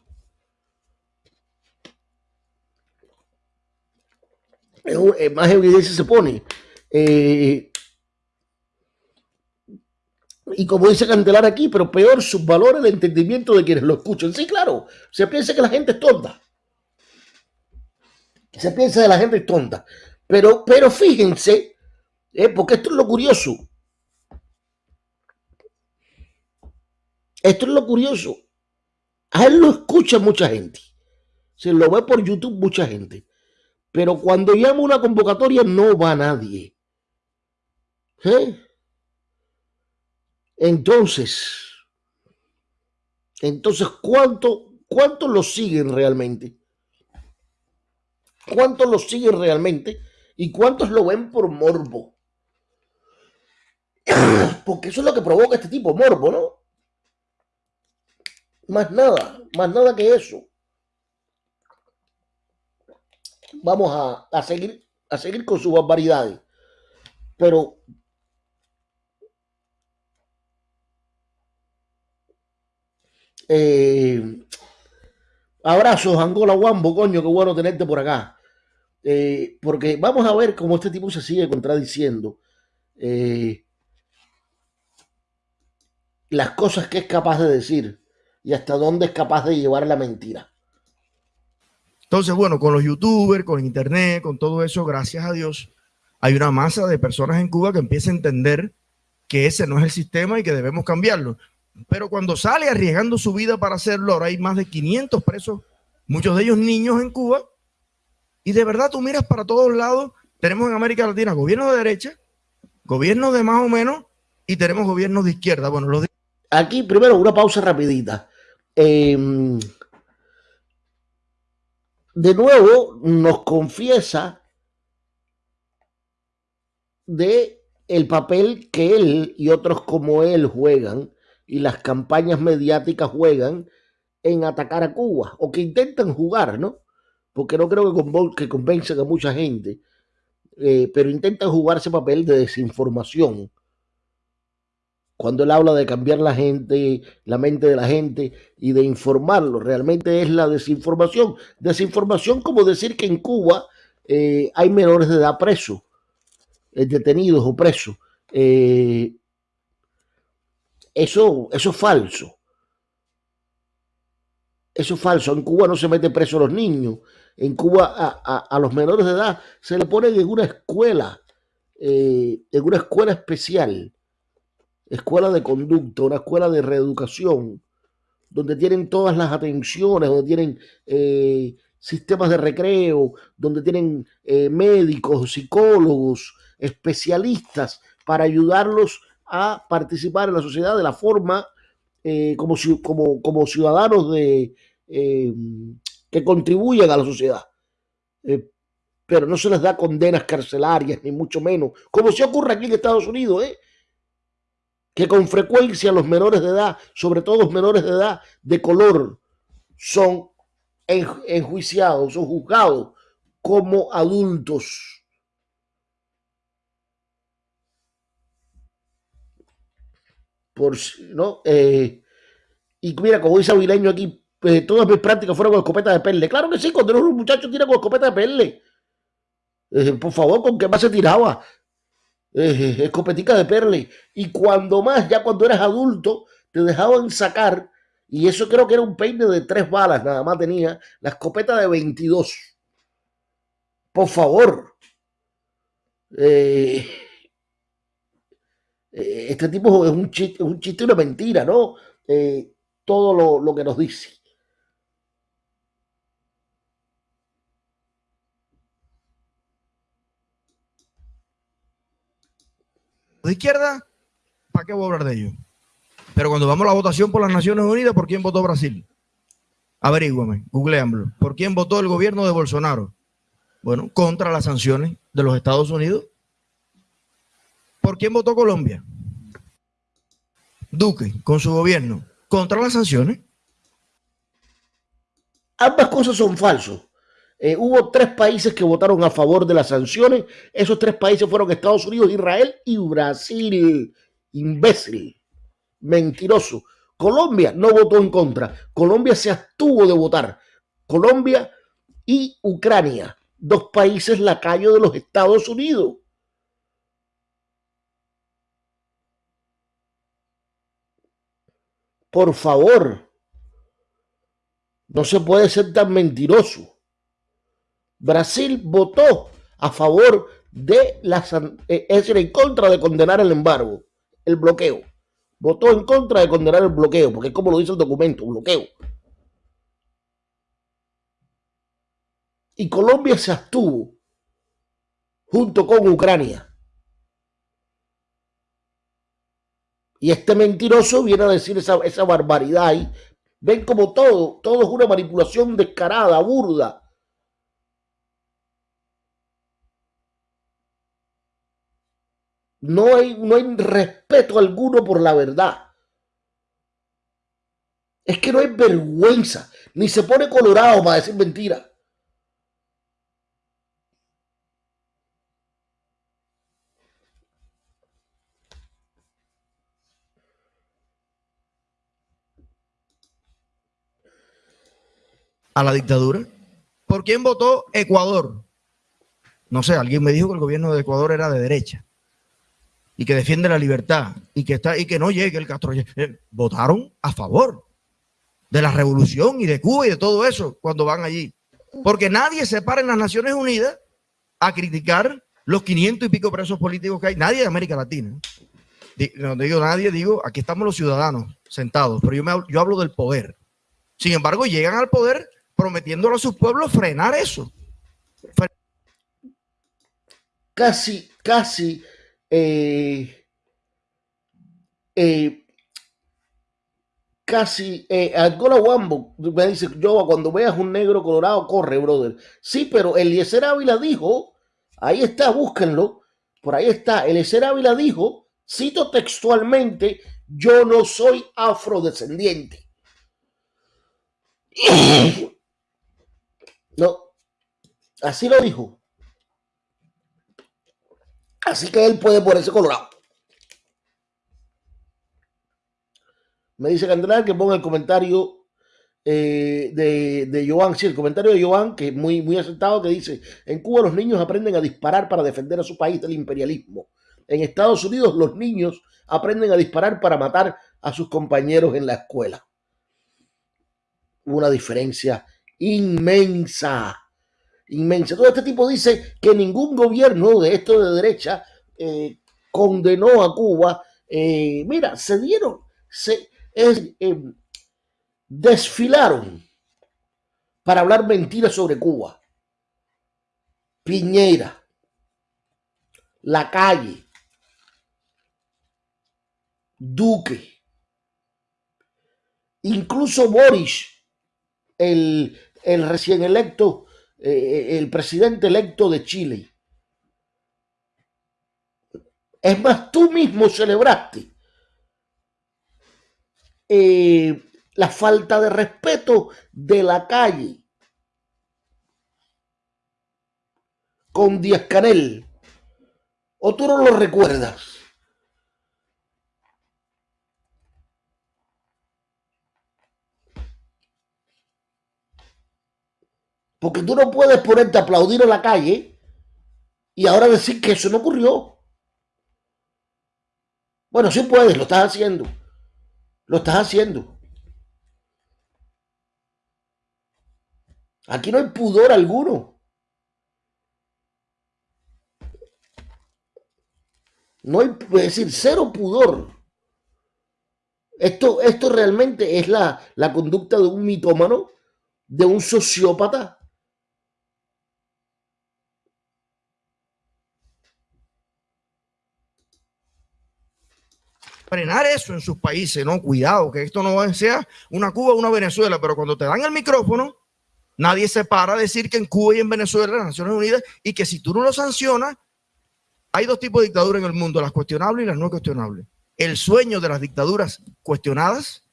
Eh, más evidencia se pone. Eh, y como dice Cantelar aquí, pero peor, sus valores de entendimiento de quienes lo escuchan. Sí, claro, se piensa que la gente es tonta. Se piensa de la gente es tonta. Pero, pero fíjense, eh, porque esto es lo curioso. Esto es lo curioso. A él lo escucha mucha gente. Se lo ve por YouTube mucha gente. Pero cuando llama una convocatoria no va nadie. ¿Eh? Entonces, entonces, ¿cuánto, ¿cuántos lo siguen realmente? ¿Cuántos lo siguen realmente? ¿Y cuántos lo ven por morbo? [clears throat] Porque eso es lo que provoca este tipo, morbo, ¿no? Más nada, más nada que eso. vamos a, a, seguir, a seguir con sus barbaridades. Pero eh, abrazos, Angola Wambo, coño, qué bueno tenerte por acá. Eh, porque vamos a ver cómo este tipo se sigue contradiciendo. Eh, las cosas que es capaz de decir y hasta dónde es capaz de llevar la mentira. Entonces, bueno, con los youtubers, con internet, con todo eso, gracias a Dios, hay una masa de personas en Cuba que empieza a entender que ese no es el sistema y que debemos cambiarlo. Pero cuando sale arriesgando su vida para hacerlo, ahora hay más de 500 presos, muchos de ellos niños en Cuba, y de verdad tú miras para todos lados, tenemos en América Latina gobierno de derecha, gobierno de más o menos, y tenemos gobiernos de izquierda. Bueno, los Aquí primero una pausa rapidita. Eh, de nuevo nos confiesa de el papel que él y otros como él juegan y las campañas mediáticas juegan en atacar a Cuba o que intentan jugar, ¿no? Porque no creo que, que convencen a mucha gente, eh, pero intentan jugar ese papel de desinformación cuando él habla de cambiar la gente, la mente de la gente y de informarlo, realmente es la desinformación. Desinformación como decir que en Cuba eh, hay menores de edad presos, eh, detenidos o presos. Eso, eso es falso. Eso es falso. En Cuba no se mete preso a los niños. En Cuba a, a, los menores de edad se le ponen en una escuela, en una escuela especial escuela de conducta, una escuela de reeducación, donde tienen todas las atenciones, donde tienen eh, sistemas de recreo, donde tienen eh, médicos, psicólogos, especialistas para ayudarlos a participar en la sociedad de la forma eh, como, como, como, ciudadanos de, que contribuyen a la sociedad. pero no se les da condenas carcelarias, ni mucho menos, como si ocurre aquí en Estados Unidos, ¿eh? que con frecuencia los menores de edad, sobre todo los menores de edad de color, son enjuiciados o juzgados como adultos. Por, ¿no? Eh, y mira, como dice Avileño aquí, eh, todas mis prácticas fueron con escopeta de perle. Claro que sí, cuando un muchacho tira con escopeta de perle. Eh, por favor, ¿con qué más se tiraba? eh, escopetica de perle. Y cuando más, ya cuando eras adulto, te dejaban sacar, y eso creo que era un peine de tres balas, nada más tenía, la escopeta de 22. Por favor. Eh, eh, este tipo es un chiste, un chiste una mentira, ¿no? Eh, todo lo, lo que nos dice. de izquierda, ¿para qué voy a hablar de ello? Pero cuando vamos a la votación por las Naciones Unidas, ¿por quién votó Brasil? Averígüame, googleamlo. ¿Por quién votó el gobierno de Bolsonaro? Bueno, contra las sanciones de los Estados Unidos. ¿Por quién votó Colombia? Duque, con su gobierno, contra las sanciones. Ambas cosas son falsos. Eh, hubo tres países que votaron a favor de las sanciones. Esos tres países fueron Estados Unidos, Israel y Brasil. Imbécil, mentiroso. Colombia no votó en contra. Colombia se abstuvo de votar. Colombia y Ucrania, dos países lacayos de los Estados Unidos. Por favor, no se puede ser tan mentiroso. Brasil votó a favor de la, eh, es decir, en contra de condenar el embargo, el bloqueo. Votó en contra de condenar el bloqueo, porque es como lo dice el documento, bloqueo. Y Colombia se abstuvo junto con Ucrania. Y este mentiroso viene a decir esa, esa barbaridad ahí. Ven como todo, todo es una manipulación descarada, burda No hay, no hay respeto alguno por la verdad. Es que no hay vergüenza, ni se pone colorado para decir mentira. A la dictadura. ¿Por quién votó Ecuador? No sé, alguien me dijo que el gobierno de Ecuador era de derecha y que defiende la libertad y que está y que no llegue el Castro. Eh, votaron a favor de la revolución y de Cuba y de todo eso cuando van allí. Porque nadie se para en las Naciones Unidas a criticar los 500 y pico presos políticos que hay. Nadie de América Latina. No digo nadie, digo, aquí estamos los ciudadanos sentados, pero yo, me, yo hablo del poder. Sin embargo, llegan al poder prometiéndole a sus pueblos frenar eso. Casi, casi eh, eh, casi eh, Angola Wambo me dice, yo cuando veas un negro colorado, corre, brother. Sí, pero Eliezer Ávila dijo, ahí está, búsquenlo, por ahí está, Eliezer Ávila dijo, cito textualmente, yo no soy afrodescendiente. [clears throat] [clears throat] No, así lo dijo. Así que él puede ponerse colorado. Me dice Candela que ponga el comentario eh, de, de Joan, sí, el comentario de Joan, que es muy, muy aceptado, que dice, en Cuba los niños aprenden a disparar para defender a su país del imperialismo. En Estados Unidos los niños aprenden a disparar para matar a sus compañeros en la escuela. Una diferencia inmensa inmensa. Todo este tipo dice que ningún gobierno de esto de derecha eh, condenó a Cuba. Eh, mira, se dieron, se eh, desfilaron para hablar mentiras sobre Cuba. Piñera, la calle, Duque, incluso Boris, el, el recién electo eh, el presidente electo de Chile. Es más, tú mismo celebraste eh, la falta de respeto de la calle con Díaz Canel. ¿O tú no lo recuerdas? Porque tú no puedes ponerte a aplaudir en la calle y ahora decir que eso no ocurrió. Bueno, sí puedes, lo estás haciendo. Lo estás haciendo. Aquí no hay pudor alguno. No hay, es decir, cero pudor. Esto, esto realmente es la, la conducta de un mitómano, de un sociópata. Frenar eso en sus países, ¿no? Cuidado, que esto no sea una Cuba o una Venezuela, pero cuando te dan el micrófono, nadie se para a decir que en Cuba y en Venezuela, las Naciones Unidas, y que si tú no lo sancionas, hay dos tipos de dictadura en el mundo, las cuestionables y las no cuestionables. El sueño de las dictaduras cuestionadas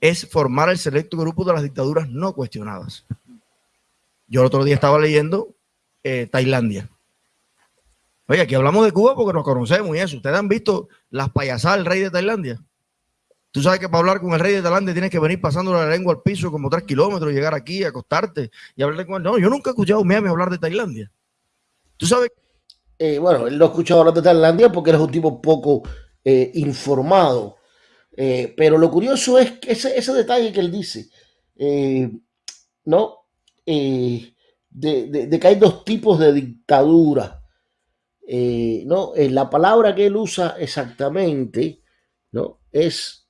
es formar el selecto grupo de las dictaduras no cuestionadas. Yo el otro día estaba leyendo eh, Tailandia. Oye, aquí hablamos de Cuba porque nos conocemos y eso. Ustedes han visto las payasadas del rey de Tailandia. Tú sabes que para hablar con el rey de Tailandia tienes que venir pasando la lengua al piso como tres kilómetros, llegar aquí, acostarte y hablar con él. No, yo nunca he escuchado a Miami hablar de Tailandia. Tú sabes. Eh, bueno, él no ha escuchado hablar de Tailandia porque él es un tipo poco eh, informado. Eh, pero lo curioso es que ese, ese detalle que él dice, ¿no? de, que hay dos tipos de dictadura eh, no, eh, la palabra que él usa exactamente, ¿no? Es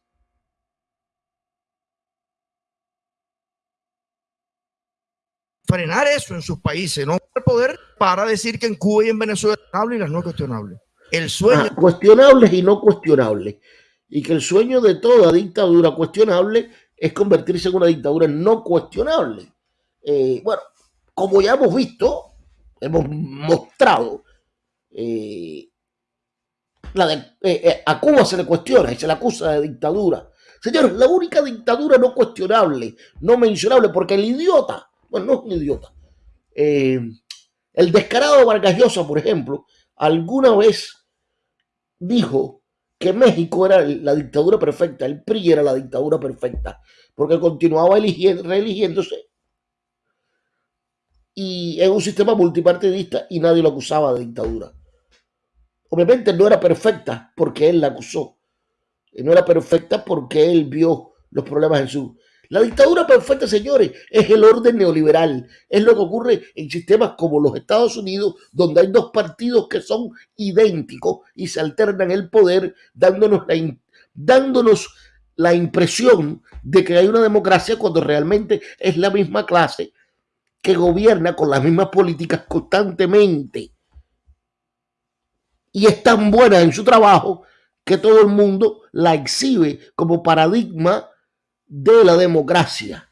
frenar eso en sus países, no el poder para decir que en Cuba y en Venezuela es y las no cuestionables. El sueño. Ah, cuestionables y no cuestionables. Y que el sueño de toda dictadura cuestionable es convertirse en una dictadura no cuestionable. Eh, bueno, como ya hemos visto, hemos mostrado eh, eh, eh, a Cuba se le cuestiona y se le acusa de dictadura. Señores, la única dictadura no cuestionable, no mencionable, porque el idiota, bueno, no es un idiota, el descarado Vargas Llosa, por ejemplo, alguna vez dijo que México era la dictadura perfecta, el PRI era la dictadura perfecta, porque continuaba reeligiéndose y en un sistema multipartidista y nadie lo acusaba de dictadura. Obviamente no era perfecta porque él la acusó. No era perfecta porque él vio los problemas en su... La dictadura perfecta, señores, es el orden neoliberal. Es lo que ocurre en sistemas como los Estados Unidos, donde hay dos partidos que son idénticos y se alternan el poder, dándonos la, dándonos la impresión de que hay una democracia cuando realmente es la misma clase que gobierna con las mismas políticas constantemente. Y es tan buena en su trabajo que todo el mundo la exhibe como paradigma de la democracia.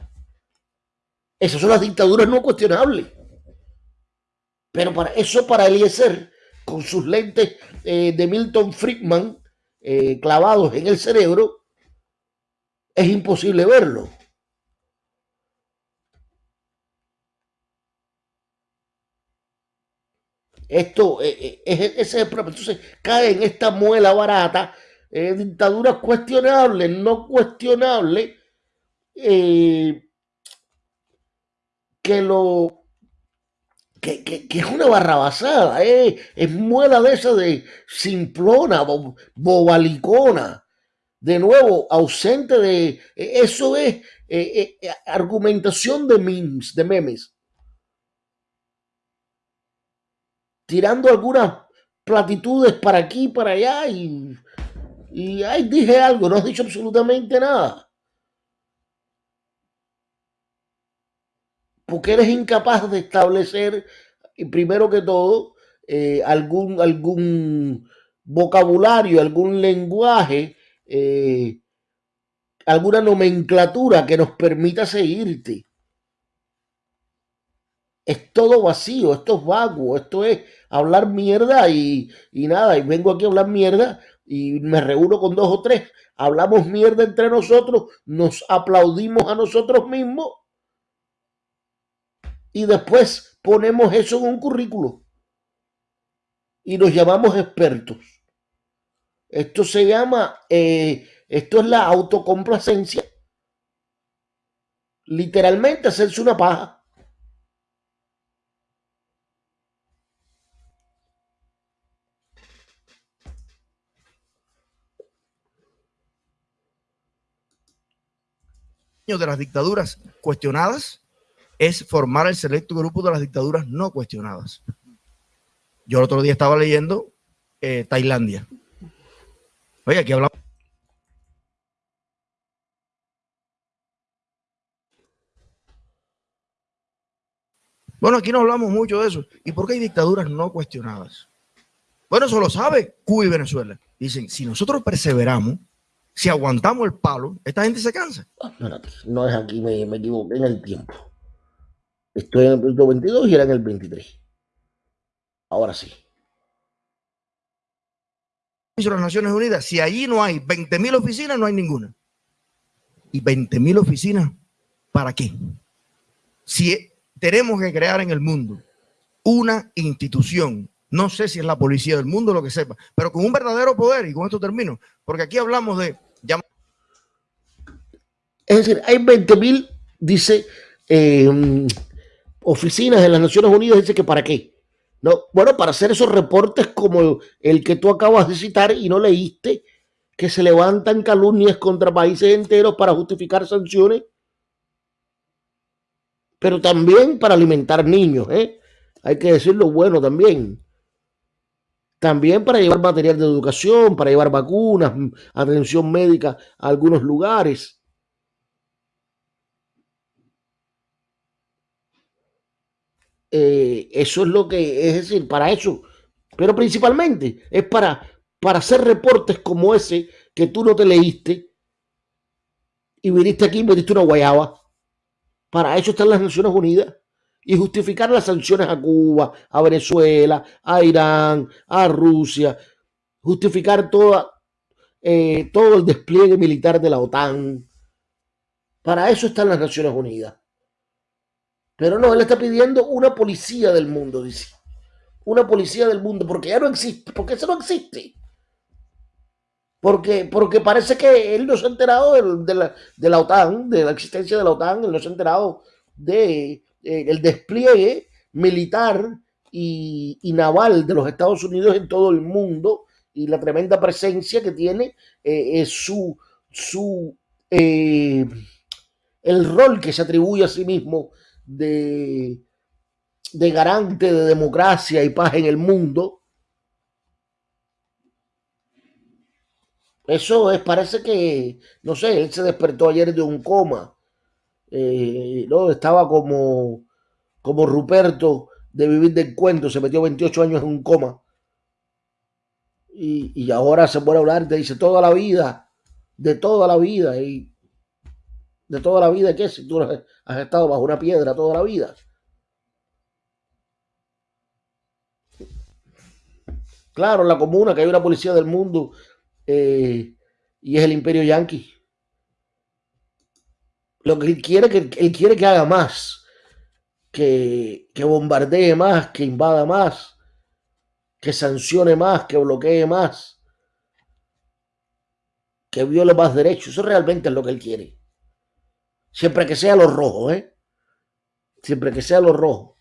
Esas son las dictaduras no cuestionables. Pero para eso, para Eliezer, con sus lentes eh, de Milton Friedman eh, clavados en el cerebro, es imposible verlo. Esto eh, es, ese Entonces cae en esta muela barata, dictaduras cuestionables, no cuestionables, eh, que lo que, es una barrabasada, eh, es muela de esa de simplona, bobalicona, de nuevo, ausente de, eso es eh, argumentación de memes, de memes, tirando algunas platitudes para aquí, para allá y, dije algo, no has dicho absolutamente nada. porque eres incapaz de establecer, primero que todo, eh, algún, algún vocabulario, algún lenguaje, eh, alguna nomenclatura que nos permita seguirte. Es todo vacío, esto es vago, esto es hablar mierda y, y nada, y vengo aquí a hablar mierda y me reúno con dos o tres, hablamos mierda entre nosotros, nos aplaudimos a nosotros mismos y después ponemos eso en un currículo y nos llamamos expertos. Esto se llama, eh, esto es la autocomplacencia. Literalmente hacerse una paja. De las dictaduras cuestionadas es formar el selecto grupo de las dictaduras no cuestionadas. Yo el otro día estaba leyendo eh, Tailandia. Oye, aquí hablamos. Bueno, aquí no hablamos mucho de eso. ¿Y por qué hay dictaduras no cuestionadas? Bueno, eso lo sabe Cuba y Venezuela. Dicen, si nosotros perseveramos, si aguantamos el palo, esta gente se cansa. No, es aquí, me, me equivoqué en el tiempo. Estoy en el 22 y era en el 23. Ahora sí. las Naciones Unidas, si allí no hay 20 mil oficinas, no hay ninguna. ¿Y 20 mil oficinas para qué? Si tenemos que crear en el mundo una institución, no sé si es la policía del mundo, lo que sepa, pero con un verdadero poder, y con esto termino, porque aquí hablamos de... Es decir, hay 20 mil, dice... Eh, oficinas de las Naciones Unidas dice que para qué. No, bueno, para hacer esos reportes como el que tú acabas de citar y no leíste, que se levantan calumnias contra países enteros para justificar sanciones, pero también para alimentar niños, ¿eh? Hay que decirlo bueno también. También para llevar material de educación, para llevar vacunas, atención médica a algunos lugares. Eh, eso es lo que, es decir, para eso, pero principalmente es para, para hacer reportes como ese que tú no te leíste y viniste aquí y metiste una guayaba. Para eso están las Naciones Unidas y justificar las sanciones a Cuba, a Venezuela, a Irán, a Rusia, justificar toda, eh, todo el despliegue militar de la OTAN. Para eso están las Naciones Unidas. Pero no, él está pidiendo una policía del mundo, dice. Una policía del mundo, porque ya no existe, porque eso no existe. Porque, porque parece que él no se ha enterado de, la, de la OTAN, de la existencia de la OTAN, él no se ha enterado de, eh, el despliegue militar y, naval de los Estados Unidos en todo el mundo y la tremenda presencia que tiene eh, su, su eh, el rol que se atribuye a sí mismo de, de garante de democracia y paz en el mundo. Eso es, parece que, no sé, él se despertó ayer de un coma. Eh, ¿no? Estaba como, como Ruperto de vivir del cuento, se metió 28 años en un coma. Y, y ahora se puede hablar, te dice toda la vida, de toda la vida. Y de toda la vida, ¿qué? Si tú has estado bajo una piedra toda la vida. Claro, la comuna, que hay una policía del mundo eh, y es el imperio yanqui. Lo que él quiere, que él quiere que haga más, que, que bombardee más, que invada más, que sancione más, que bloquee más, que viole más derechos. Eso realmente es lo que él quiere. Siempre que sea lo rojo, ¿eh? Siempre que sea lo rojo.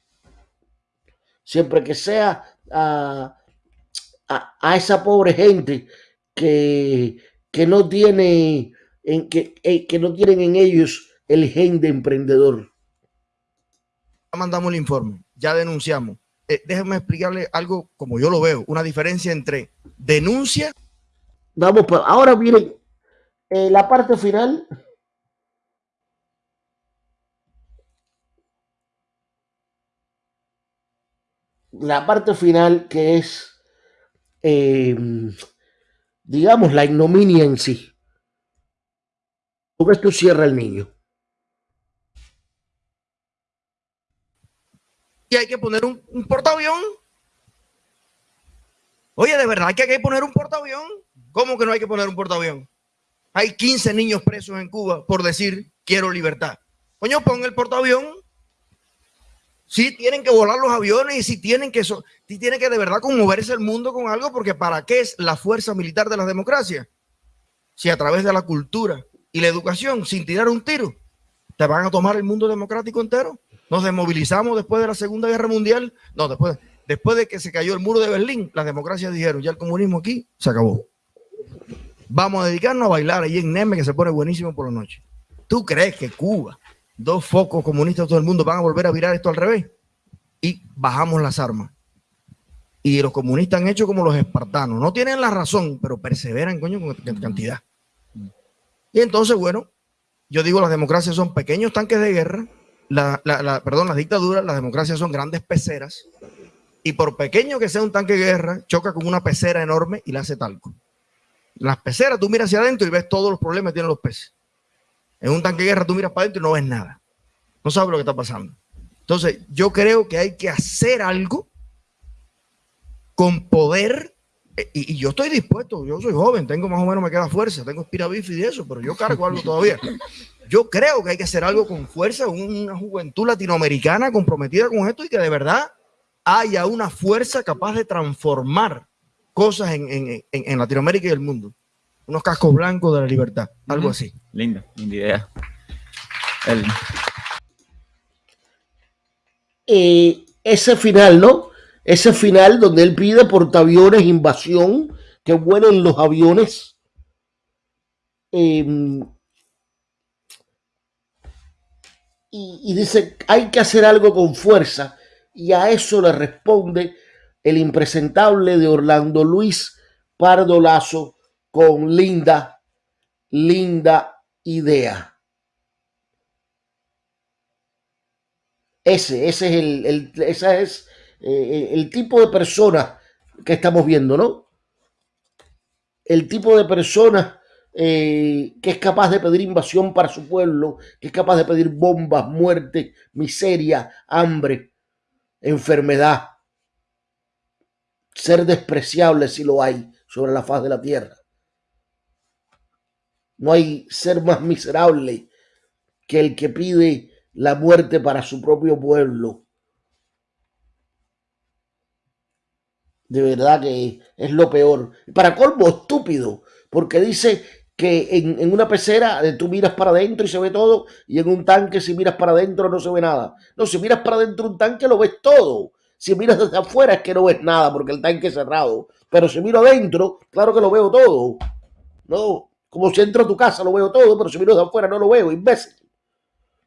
Siempre que sea a, a, esa pobre gente que, que no tiene en, que, eh, que no tienen en ellos el gen de emprendedor. Ya mandamos el informe, ya denunciamos. Eh, déjenme explicarle algo como yo lo veo, una diferencia entre denuncia. Vamos, ahora miren, eh, la parte final la parte final que es, eh, digamos, la ignominia en sí. Porque esto cierra el niño. Y hay que poner un, portaavión. Oye, de verdad que hay que poner un portaavión. ¿Cómo que no hay que poner un portaavión? Hay 15 niños presos en Cuba por decir quiero libertad. Coño, pon el portaavión Sí tienen que volar los aviones y sí tienen que, so, tiene que de verdad conmoverse el mundo con algo, porque ¿para qué es la fuerza militar de la democracia? Si a través de la cultura y la educación, sin tirar un tiro, te van a tomar el mundo democrático entero. Nos desmovilizamos después de la Segunda Guerra Mundial. No, después, después de que se cayó el muro de Berlín, las democracias dijeron, ya el comunismo aquí se acabó. Vamos a dedicarnos a bailar ahí en Neme, que se pone buenísimo por la noche. ¿Tú crees que Cuba dos focos comunistas de todo el mundo van a volver a virar esto al revés. Y bajamos las armas. Y los comunistas han hecho como los espartanos. No tienen la razón, pero perseveran, coño, con cantidad. Y entonces, bueno, yo digo, las democracias son pequeños tanques de guerra. La, perdón, las dictaduras, las democracias son grandes peceras. Y por pequeño que sea un tanque de guerra, choca con una pecera enorme y la hace talco. Las peceras, tú miras hacia adentro y ves todos los problemas que tienen los peces. En un tanque de guerra tú miras para adentro y no ves nada. No sabes lo que está pasando. Entonces, yo creo que hay que hacer algo con poder. Eh, y, yo estoy dispuesto, yo soy joven, tengo más o menos, me queda fuerza, tengo espirabif y eso, pero yo cargo algo todavía. [laughs] Yo creo que hay que hacer algo con fuerza, una juventud latinoamericana comprometida con esto y que de verdad haya una fuerza capaz de transformar cosas en, en Latinoamérica y el mundo unos cascos blancos de la libertad, algo así. Linda, linda idea. Eh, ese final, ¿no? Ese final donde él pide portaaviones, invasión, que vuelen los aviones. Em, y, y dice, hay que hacer algo con fuerza. Y a eso le responde el impresentable de Orlando Luis Pardo Lazo, con linda, linda idea. Ese, ese es el, el ese es, eh, el tipo de persona que estamos viendo, ¿no? El tipo de persona eh, que es capaz de pedir invasión para su pueblo, que es capaz de pedir bombas, muerte, miseria, hambre, enfermedad, ser despreciable si lo hay sobre la faz de la tierra. No hay ser más miserable que el que pide la muerte para su propio pueblo. De verdad que es lo peor. Para colmo, estúpido, porque dice que en, una pecera eh, tú miras para adentro y se ve todo, y en un tanque si miras para adentro no se ve nada. No, si miras para adentro un tanque lo ves todo. Si miras desde afuera es que no ves nada porque el tanque es cerrado. Pero si miro adentro, claro que lo veo todo. No, como si entro a tu casa lo veo todo, pero si miro desde afuera no lo veo, imbécil.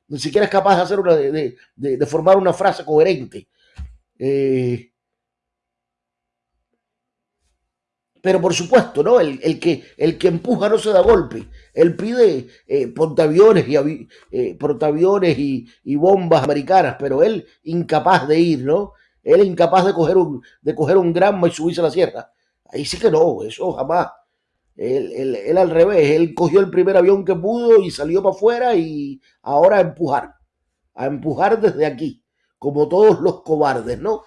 Ni siquiera es capaz de hacer una, de, de formar una frase coherente. Eh, Pero por supuesto, ¿no? El, que, el que empuja no se da golpe. Él pide eh, portaaviones, y, eh, portaaviones y, bombas americanas, pero él incapaz de ir, ¿no? Él incapaz de coger un, de coger un y subirse a la sierra. Ahí sí que no, eso jamás. Él, él, al revés, él cogió el primer avión que pudo y salió para afuera y ahora a empujar, a empujar desde aquí, como todos los cobardes, ¿no?